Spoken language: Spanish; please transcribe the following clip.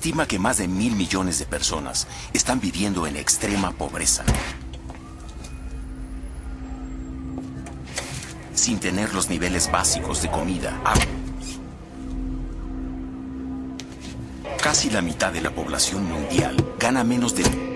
estima que más de mil millones de personas están viviendo en extrema pobreza. Sin tener los niveles básicos de comida, agua. Casi la mitad de la población mundial gana menos de